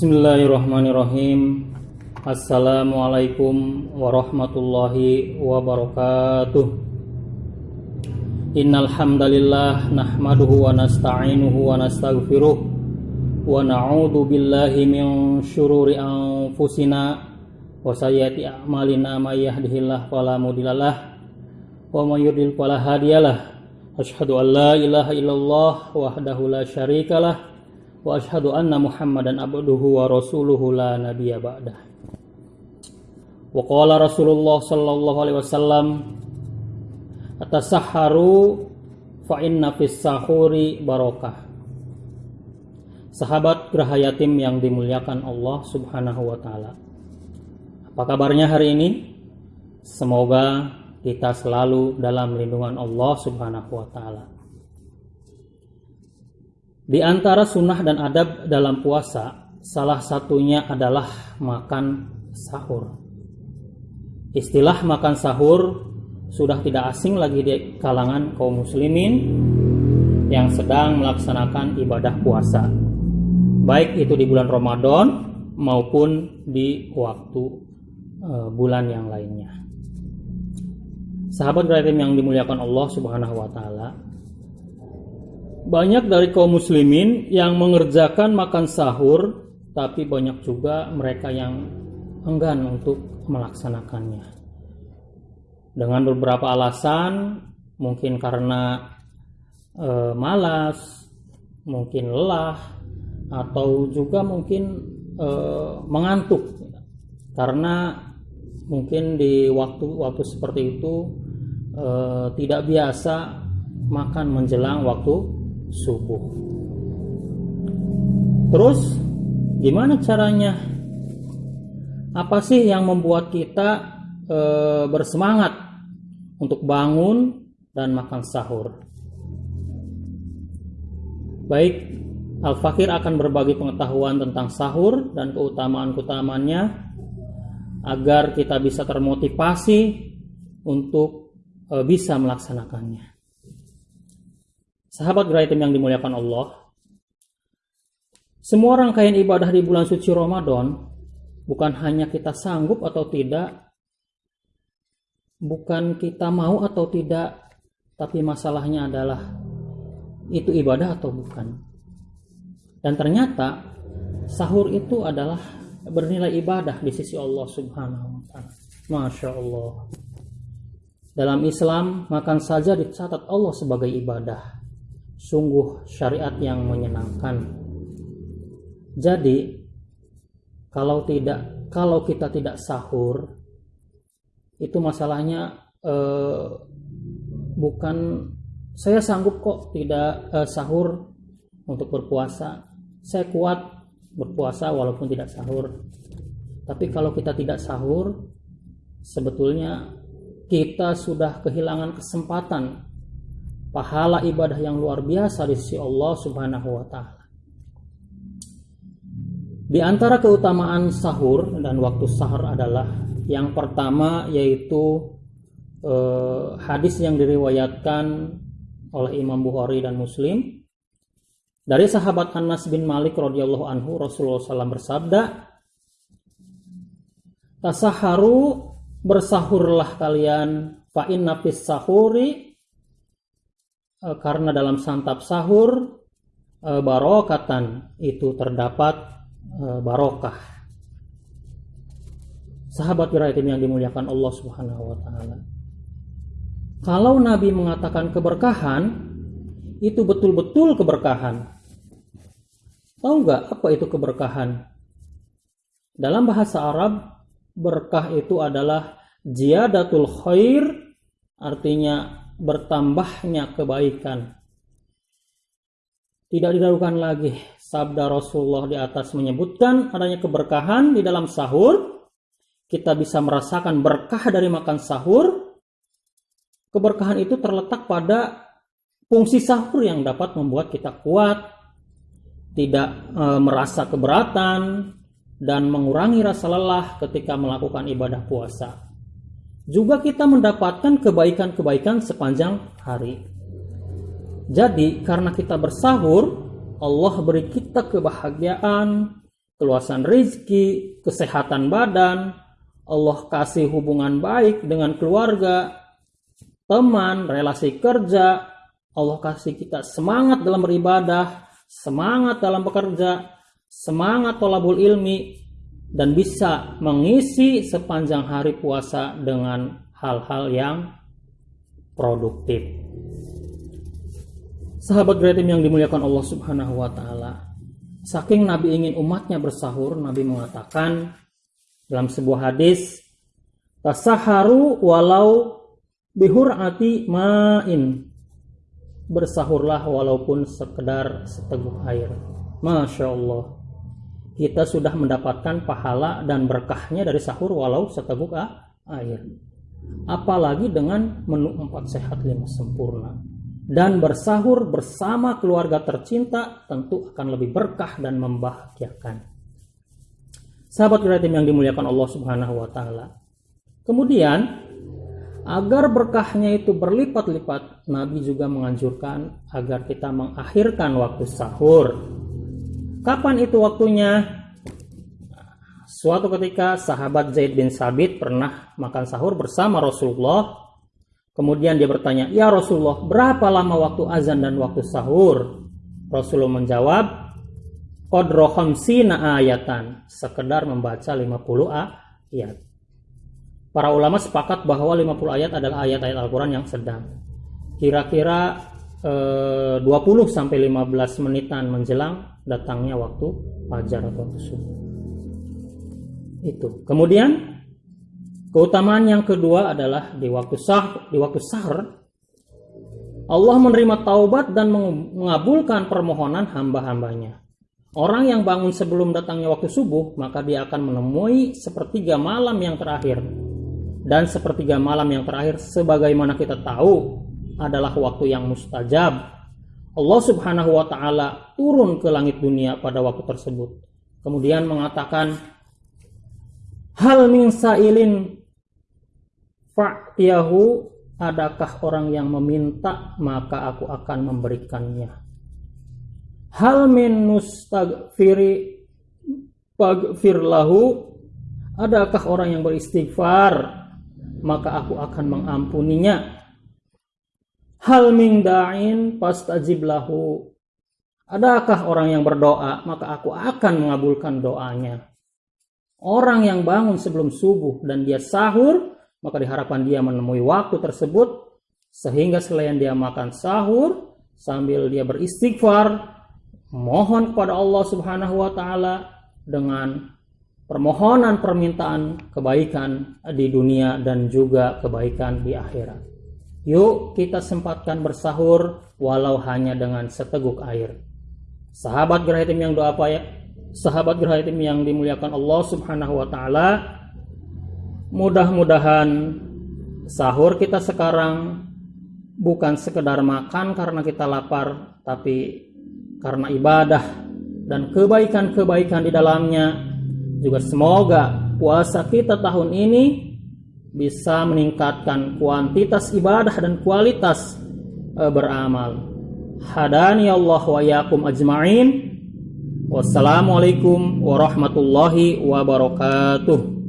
Bismillahirrahmanirrahim. Assalamualaikum warahmatullahi wabarakatuh. Innal hamdalillah nahmaduhu wa nasta'inuhu wa nastaghfiruh wa na'udzu billahi min syururi anfusina wa sayyiati a'malina may yahdihillahu fala mudhillalah wa may yudlil fala hadiyalah. Asyhadu an la ilaha illallah wahdahu la syarikalah wa ashhadu anna muhammadan abduhu wa rasuluhu la nabiyya ba'dah. Wa qala rasulullah sallallahu alaihi wasallam atasahharu fa inna fis sahuri barakah sahabat geraha yatim yang dimuliakan Allah subhanahu wa ta'ala. Apa kabarnya hari ini? Semoga kita selalu dalam lindungan Allah subhanahu wa ta'ala di antara sunnah dan adab dalam puasa, salah satunya adalah makan sahur. Istilah makan sahur sudah tidak asing lagi di kalangan kaum muslimin yang sedang melaksanakan ibadah puasa. Baik itu di bulan Ramadan maupun di waktu uh, bulan yang lainnya. Sahabat Ibrahim yang dimuliakan Allah Subhanahu wa taala, banyak dari kaum muslimin yang mengerjakan makan sahur, tapi banyak juga mereka yang enggan untuk melaksanakannya. Dengan beberapa alasan, mungkin karena e, malas, mungkin lelah, atau juga mungkin e, mengantuk, karena mungkin di waktu-waktu seperti itu e, tidak biasa makan menjelang waktu subuh. Terus gimana caranya? Apa sih yang membuat kita e, bersemangat untuk bangun dan makan sahur? Baik, Al-Fakir akan berbagi pengetahuan tentang sahur dan keutamaan-keutamaannya agar kita bisa termotivasi untuk e, bisa melaksanakannya. Sahabat Graitim yang dimuliakan Allah, semua rangkaian ibadah di bulan suci Ramadan bukan hanya kita sanggup atau tidak, bukan kita mau atau tidak, tapi masalahnya adalah itu ibadah atau bukan. Dan ternyata sahur itu adalah bernilai ibadah di sisi Allah Subhanahu wa taala. Masya Allah. Dalam Islam, makan saja dicatat Allah sebagai ibadah sungguh syariat yang menyenangkan. Jadi kalau tidak kalau kita tidak sahur itu masalahnya eh, bukan saya sanggup kok tidak eh, sahur untuk berpuasa. Saya kuat berpuasa walaupun tidak sahur. Tapi kalau kita tidak sahur sebetulnya kita sudah kehilangan kesempatan pahala ibadah yang luar biasa di sisi Allah Subhanahu wa taala. Di antara keutamaan sahur dan waktu sahur adalah yang pertama yaitu eh, hadis yang diriwayatkan oleh Imam Bukhari dan Muslim dari sahabat Anas bin Malik radhiyallahu anhu Rasulullah SAW bersabda Tasaharu bersahurlah kalian fa inna fis sahuri karena dalam santap sahur eh, barokatan itu terdapat eh, barokah. Sahabat Wiraitim yang dimuliakan Allah Subhanahu wa taala. Kalau Nabi mengatakan keberkahan, itu betul-betul keberkahan. Tahu nggak apa itu keberkahan? Dalam bahasa Arab, berkah itu adalah ziyadatul khair, artinya bertambahnya kebaikan. Tidak diragukan lagi sabda Rasulullah di atas menyebutkan adanya keberkahan di dalam sahur. Kita bisa merasakan berkah dari makan sahur. Keberkahan itu terletak pada fungsi sahur yang dapat membuat kita kuat, tidak e, merasa keberatan, dan mengurangi rasa lelah ketika melakukan ibadah puasa juga kita mendapatkan kebaikan-kebaikan sepanjang hari. Jadi, karena kita bersahur, Allah beri kita kebahagiaan, keluasan rizki, kesehatan badan, Allah kasih hubungan baik dengan keluarga, teman, relasi kerja, Allah kasih kita semangat dalam beribadah, semangat dalam bekerja, semangat tolabul ilmi, dan bisa mengisi sepanjang hari puasa dengan hal-hal yang produktif. Sahabat Gretim yang dimuliakan Allah Subhanahu wa taala, Saking Nabi ingin umatnya bersahur, Nabi mengatakan dalam sebuah hadis, "Tasaharu walau bihurati ma'in." Bersahurlah walaupun sekedar seteguk air. Masya Allah. Kita sudah mendapatkan pahala dan berkahnya dari sahur walau seteguk air. Apalagi dengan menu empat sehat lima sempurna dan bersahur bersama keluarga tercinta tentu akan lebih berkah dan membahagiakan. Sahabat kreatif yang dimuliakan Allah Subhanahu wa taala. Kemudian agar berkahnya itu berlipat-lipat, Nabi juga menganjurkan agar kita mengakhirkan waktu sahur. Kapan itu waktunya? Suatu ketika sahabat Zaid bin Sabit pernah makan sahur bersama Rasulullah Kemudian dia bertanya, "Ya Rasulullah, berapa lama waktu azan dan waktu sahur?" Rasulullah menjawab, "Qadra khamsina ayatan." Sekedar membaca 50 ayat. Para ulama sepakat bahwa 50 ayat adalah ayat-ayat Al-Qur'an yang sedang. Kira-kira 20 sampai 15 menitan menjelang datangnya waktu fajar atau subuh. Itu. Kemudian Keutamaan yang kedua adalah di waktu sah di waktu sahur Allah menerima taubat dan mengabulkan permohonan hamba-hambanya. Orang yang bangun sebelum datangnya waktu subuh, maka dia akan menemui sepertiga malam yang terakhir. Dan sepertiga malam yang terakhir, sebagaimana kita tahu, adalah waktu yang mustajab. Allah subhanahu wa ta'ala turun ke langit dunia pada waktu tersebut. Kemudian mengatakan, Hal min sailin Fa'tiyahu adakah orang yang meminta maka aku akan memberikannya. Hal min mustagfiri pagfir lahu adakah orang yang beristighfar maka aku akan mengampuninya. Hal min da'in pastajib lahu adakah orang yang berdoa maka aku akan mengabulkan doanya. Orang yang bangun sebelum subuh dan dia sahur maka diharapkan dia menemui waktu tersebut sehingga selain dia makan sahur sambil dia beristighfar mohon kepada Allah Subhanahu wa taala dengan permohonan permintaan kebaikan di dunia dan juga kebaikan di akhirat. Yuk kita sempatkan bersahur walau hanya dengan seteguk air. Sahabat Gerhatim yang doa apa ya? Sahabat Gerhatim yang dimuliakan Allah Subhanahu wa taala, Mudah-mudahan sahur kita sekarang bukan sekedar makan karena kita lapar, tapi karena ibadah dan kebaikan-kebaikan di dalamnya. Juga semoga puasa kita tahun ini bisa meningkatkan kuantitas ibadah dan kualitas e, beramal. Hadani Allah wa yakum ajma'in. Wassalamualaikum warahmatullahi wabarakatuh.